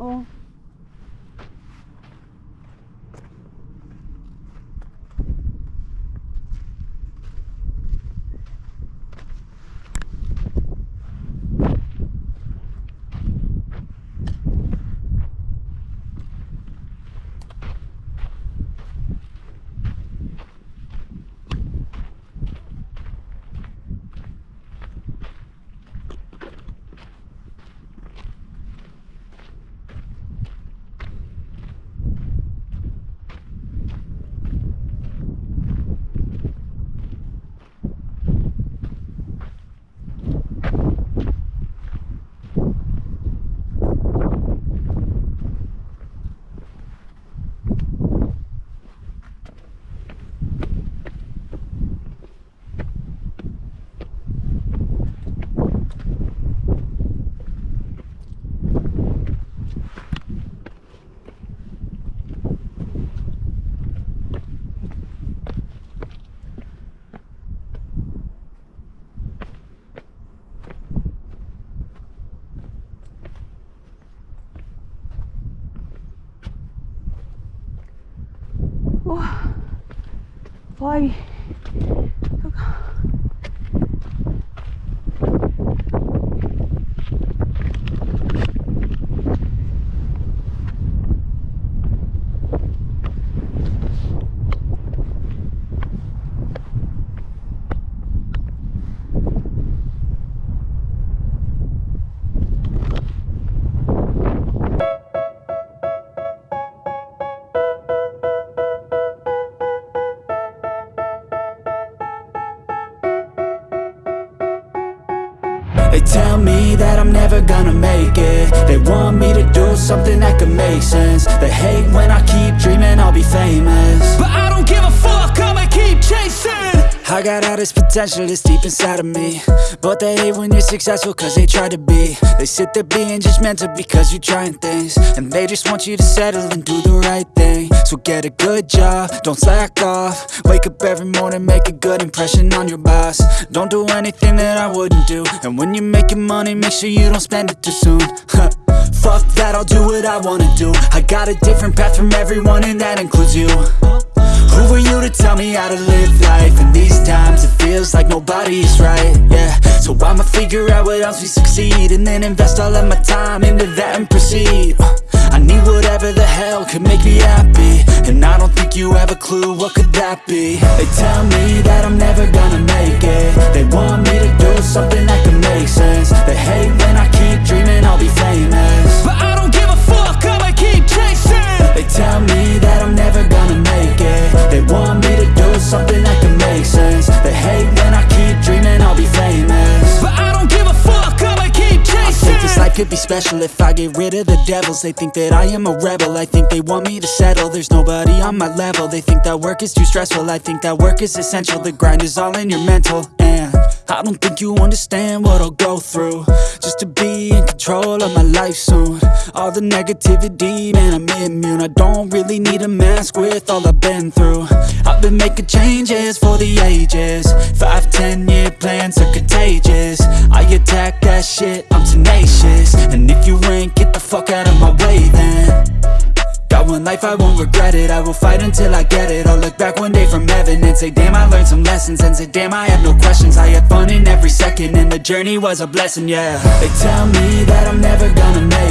Oh. 바위. They tell me that I'm never gonna make it. They want me to do something that could make sense. They I got all this potential that's deep inside of me. But they hate when you're successful cause they try to be. They sit there being judgmental because you're trying things. And they just want you to settle and do the right thing. So get a good job, don't slack off. Wake up every morning, make a good impression on your boss. Don't do anything that I wouldn't do. And when you're making money, make sure you don't spend it too soon. Fuck that, I'll do what I wanna do. I got a different path from everyone and that includes you you tell me how to live life? In these times. It feels like nobody's right, yeah. So I'ma figure out what else we succeed And then invest all of my time into that and proceed. I need whatever the hell could make me happy And I don't think you have a clue what could that be. They tell me that I'm never gonna make it. They want me to do something that could make sense. They hate when I keep dreaming could be special if I get rid of the devils. They think that I am a rebel, I think they want me to settle. There's nobody on my level, they think that work is too stressful. I think that work is essential, the grind is all in your mental. And I don't think you understand what I'll go through. Just to be in control of my life soon. All the negativity, man I'm immune. I don't really need a mask with all I've been through. I've been making changes for the ages. Five, ten year plans are contagious life, I won't regret it. I will fight until I get it. I'll look back one day from heaven And say damn I learned some lessons. And say damn I had no questions. I had fun in every second And the journey was a blessing, yeah. They tell me that I'm never gonna make